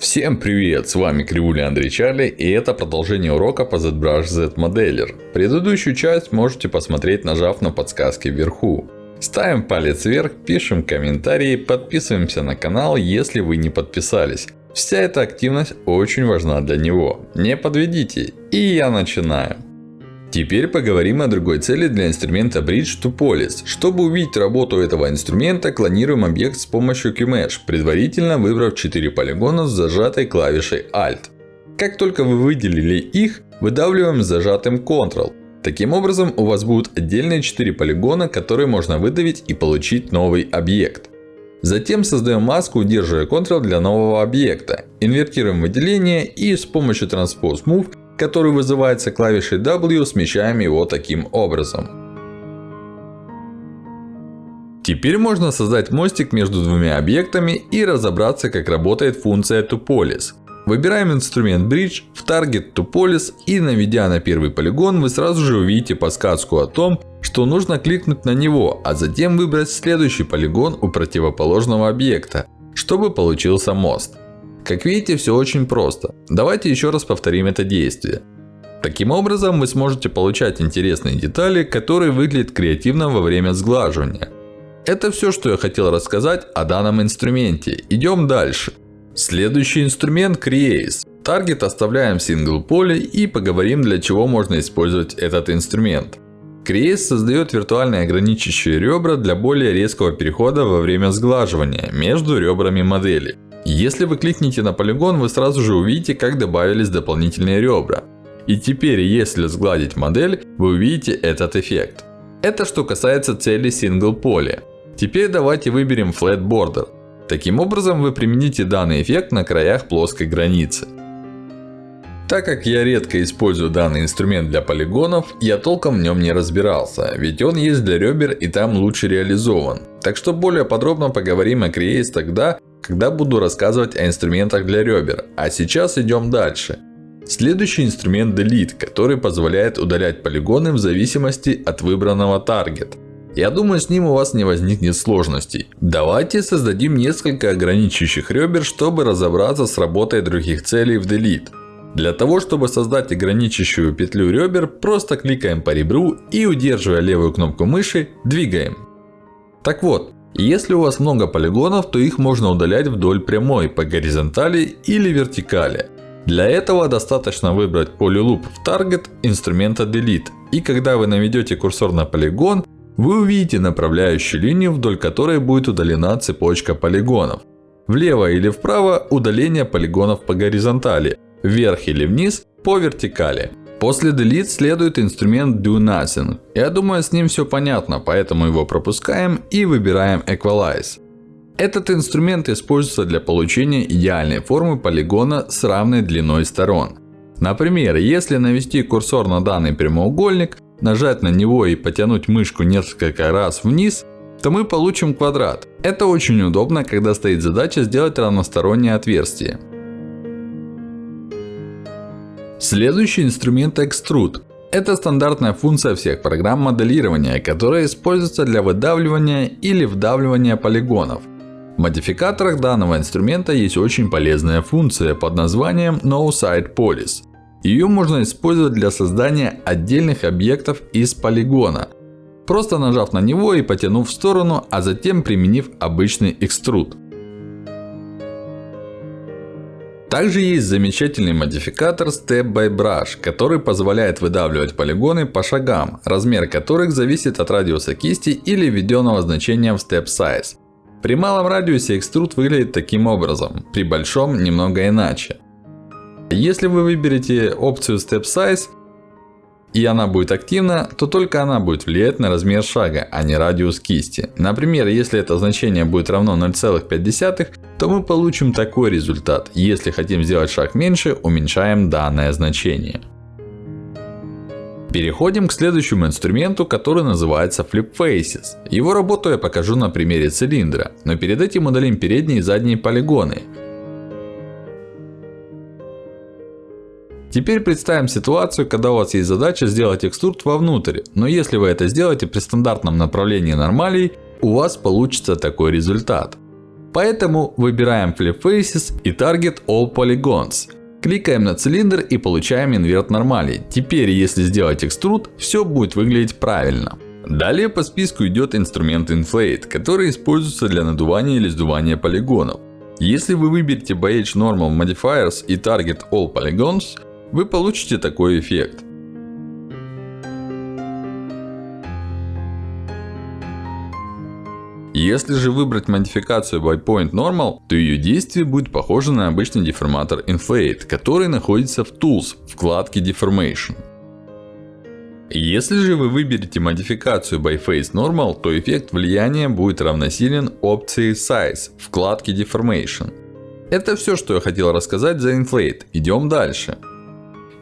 Всем привет, с вами Кривуля Андрей Чарли и это продолжение урока по ZBrush Z Modeler. Предыдущую часть можете посмотреть нажав на подсказки вверху. Ставим палец вверх, пишем комментарии, подписываемся на канал, если вы не подписались. Вся эта активность очень важна для него. Не подведите. И я начинаю. Теперь поговорим о другой цели для инструмента Bridge to Police. Чтобы увидеть работу этого инструмента, клонируем объект с помощью QMesh, предварительно выбрав 4 полигона с зажатой клавишей Alt. Как только вы выделили их, выдавливаем зажатым Ctrl. Таким образом, у вас будут отдельные 4 полигона, которые можно выдавить и получить новый объект. Затем создаем маску, удерживая Ctrl для нового объекта. Инвертируем выделение и с помощью Transpose Move который вызывается клавишей W, смещаем его таким образом. Теперь можно создать мостик между двумя объектами и разобраться, как работает функция ToPolis. Выбираем инструмент Bridge в Target ToPolis и наведя на первый полигон, вы сразу же увидите подсказку о том, что нужно кликнуть на него, а затем выбрать следующий полигон у противоположного объекта, чтобы получился мост. Как видите, все очень просто. Давайте еще раз повторим это действие. Таким образом, вы сможете получать интересные детали, которые выглядят креативно во время сглаживания. Это все, что я хотел рассказать о данном инструменте. Идем дальше. Следующий инструмент Crease. Таргет оставляем в сингл поле и поговорим, для чего можно использовать этот инструмент. Crease создает виртуальные ограничивающие ребра для более резкого перехода во время сглаживания между ребрами модели. Если вы кликните на полигон, вы сразу же увидите, как добавились дополнительные ребра. И теперь, если сгладить модель, вы увидите этот эффект. Это что касается цели Single Poly. Теперь давайте выберем Flat Border. Таким образом, вы примените данный эффект на краях плоской границы. Так как я редко использую данный инструмент для полигонов, я толком в нем не разбирался. Ведь он есть для ребер и там лучше реализован. Так что более подробно поговорим о Crease тогда, когда буду рассказывать о инструментах для ребер. А сейчас идем дальше. Следующий инструмент Delete, который позволяет удалять полигоны в зависимости от выбранного таргет. Я думаю, с ним у вас не возникнет сложностей. Давайте создадим несколько ограничивающих ребер, чтобы разобраться с работой других целей в Delete. Для того, чтобы создать ограничивающую петлю ребер, просто кликаем по ребру и удерживая левую кнопку мыши, двигаем. Так вот, если у вас много полигонов, то их можно удалять вдоль прямой, по горизонтали или вертикали. Для этого достаточно выбрать Polyloop в Target инструмента Delete. И когда вы наведете курсор на полигон, вы увидите направляющую линию, вдоль которой будет удалена цепочка полигонов. Влево или вправо удаление полигонов по горизонтали. Вверх или вниз по вертикали. После Delete следует инструмент Do Nothing. Я думаю, с ним все понятно, поэтому его пропускаем и выбираем Equalize. Этот инструмент используется для получения идеальной формы полигона с равной длиной сторон. Например, если навести курсор на данный прямоугольник, нажать на него и потянуть мышку несколько раз вниз, то мы получим квадрат. Это очень удобно, когда стоит задача сделать равностороннее отверстие. Следующий инструмент Extrude. Это стандартная функция всех программ моделирования, которая используется для выдавливания или вдавливания полигонов. В модификаторах данного инструмента есть очень полезная функция под названием No Side Police. Ее можно использовать для создания отдельных объектов из полигона. Просто нажав на него и потянув в сторону, а затем применив обычный экструд. Также есть замечательный модификатор Step by Brush, который позволяет выдавливать полигоны по шагам, размер которых зависит от радиуса кисти или введенного значения в Step Size. При малом радиусе экструд выглядит таким образом, при большом немного иначе. Если вы выберете опцию Step Size, и она будет активна, то только она будет влиять на размер шага, а не радиус кисти. Например, если это значение будет равно 0,5, то мы получим такой результат. Если хотим сделать шаг меньше, уменьшаем данное значение. Переходим к следующему инструменту, который называется Flip Faces. Его работу я покажу на примере цилиндра. Но перед этим удалим передние и задние полигоны. Теперь представим ситуацию, когда у вас есть задача сделать экструрд вовнутрь. Но если вы это сделаете при стандартном направлении нормалей, у вас получится такой результат. Поэтому выбираем Flip Faces и Target All Polygons. Кликаем на цилиндр и получаем инверт нормали. Теперь, если сделать экструд, все будет выглядеть правильно. Далее по списку идет инструмент Inflate, который используется для надувания или сдувания полигонов. Если вы выберете BH Normal Modifiers и Target All Polygons, вы получите такой эффект. Если же выбрать модификацию by Point Normal, то ее действие будет похоже на обычный деформатор Inflate, который находится в Tools, вкладке Deformation. Если же вы выберете модификацию by Face Normal, то эффект влияния будет равносилен опции Size, вкладке Deformation. Это все, что я хотел рассказать за Inflate. Идем дальше.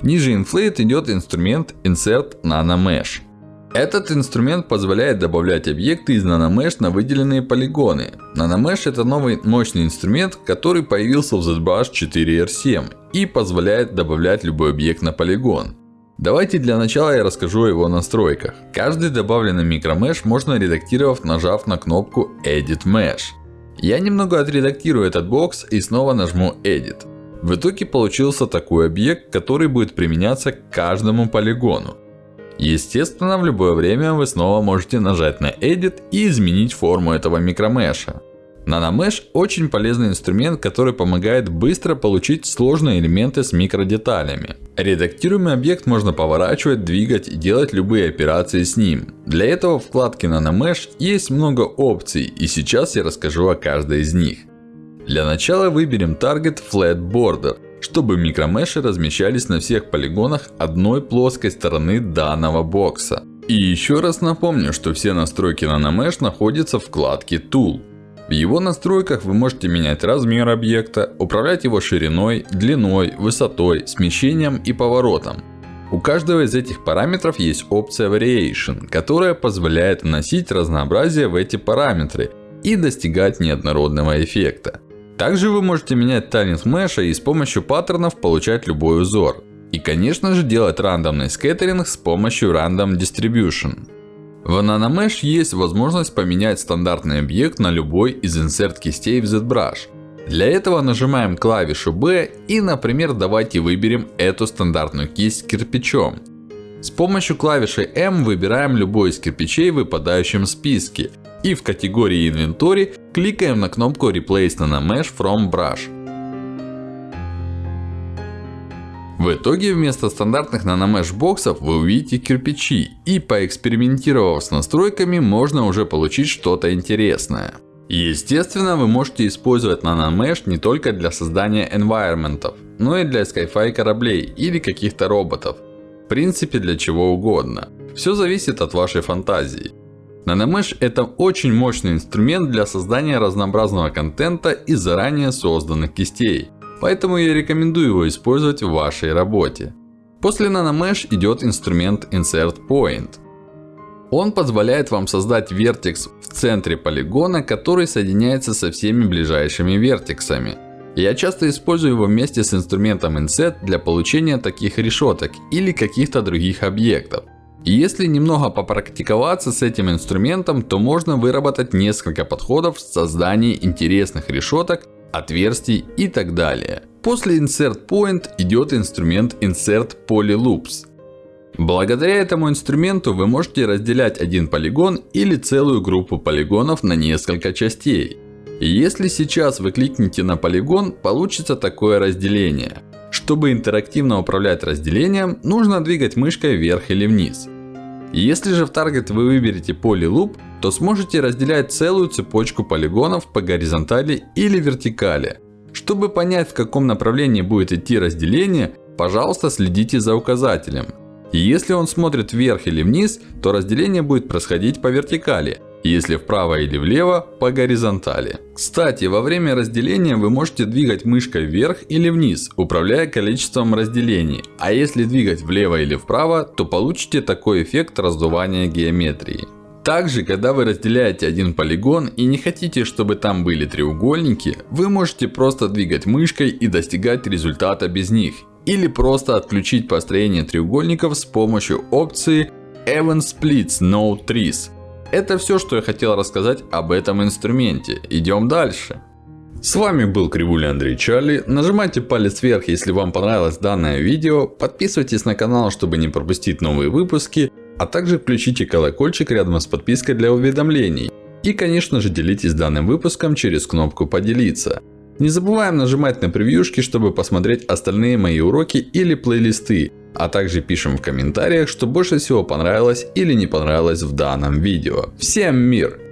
Ниже Inflate идет инструмент Insert Nano Mesh. Этот инструмент позволяет добавлять объекты из NanoMesh на выделенные полигоны. NanoMesh это новый мощный инструмент, который появился в ZBrush 4R7 и позволяет добавлять любой объект на полигон. Давайте для начала я расскажу о его настройках. Каждый добавленный микромеш можно редактировать, нажав на кнопку Edit Mesh. Я немного отредактирую этот бокс и снова нажму Edit. В итоге получился такой объект, который будет применяться к каждому полигону. Естественно, в любое время вы снова можете нажать на Edit и изменить форму этого микромеша. NanoMesh очень полезный инструмент, который помогает быстро получить сложные элементы с микродеталями. Редактируемый объект можно поворачивать, двигать и делать любые операции с ним. Для этого в вкладке NanoMesh есть много опций и сейчас я расскажу о каждой из них. Для начала выберем Target Flat Border чтобы микромеши размещались на всех полигонах одной плоской стороны данного бокса. И еще раз напомню, что все настройки NanoMesh находятся в вкладке Tool. В его настройках вы можете менять размер объекта, управлять его шириной, длиной, высотой, смещением и поворотом. У каждого из этих параметров есть опция Variation, которая позволяет вносить разнообразие в эти параметры и достигать неоднородного эффекта. Также вы можете менять тайминг меша и с помощью паттернов получать любой узор. И конечно же делать рандомный скеттеринг с помощью Random Distribution. В NanoMesh есть возможность поменять стандартный объект на любой из insert кистей в ZBrush. Для этого нажимаем клавишу B и, например, давайте выберем эту стандартную кисть кирпичом. С помощью клавиши M выбираем любой из кирпичей в выпадающем списке. И в категории Inventory кликаем на кнопку Replace Nanomesh from Brush. В итоге вместо стандартных наномеш боксов вы увидите кирпичи. И поэкспериментировав с настройками, можно уже получить что-то интересное. Естественно, вы можете использовать наномеш не только для создания environment, но и для Sci-Fi кораблей или каких-то роботов. В принципе, для чего угодно. Все зависит от вашей фантазии. NanoMesh это очень мощный инструмент для создания разнообразного контента из заранее созданных кистей. Поэтому я рекомендую его использовать в вашей работе. После NanoMesh идет инструмент Insert Point. Он позволяет вам создать вертекс в центре полигона, который соединяется со всеми ближайшими вертексами. Я часто использую его вместе с инструментом Inset для получения таких решеток или каких-то других объектов. И если немного попрактиковаться с этим инструментом, то можно выработать несколько подходов в создании интересных решеток, отверстий и так далее. После Insert Point идет инструмент Insert Polyloops. Благодаря этому инструменту вы можете разделять один полигон или целую группу полигонов на несколько частей. И если сейчас вы кликните на полигон, получится такое разделение. Чтобы интерактивно управлять разделением, нужно двигать мышкой вверх или вниз. Если же в Target вы выберете Polyloop, то сможете разделять целую цепочку полигонов по горизонтали или вертикали. Чтобы понять в каком направлении будет идти разделение, пожалуйста следите за указателем. И если он смотрит вверх или вниз, то разделение будет происходить по вертикали. Если вправо или влево, по горизонтали. Кстати, во время разделения вы можете двигать мышкой вверх или вниз, управляя количеством разделений. А если двигать влево или вправо, то получите такой эффект раздувания геометрии. Также, когда вы разделяете один полигон и не хотите, чтобы там были треугольники, вы можете просто двигать мышкой и достигать результата без них. Или просто отключить построение треугольников с помощью опции Even Splits No Trees. Это все, что я хотел рассказать об этом инструменте. Идем дальше. С вами был Кривуля Андрей Чарли. Нажимайте палец вверх, если вам понравилось данное видео. Подписывайтесь на канал, чтобы не пропустить новые выпуски. А также включите колокольчик рядом с подпиской для уведомлений. И конечно же делитесь данным выпуском через кнопку поделиться. Не забываем нажимать на превьюшки, чтобы посмотреть остальные мои уроки или плейлисты. А также пишем в комментариях, что больше всего понравилось или не понравилось в данном видео. Всем мир!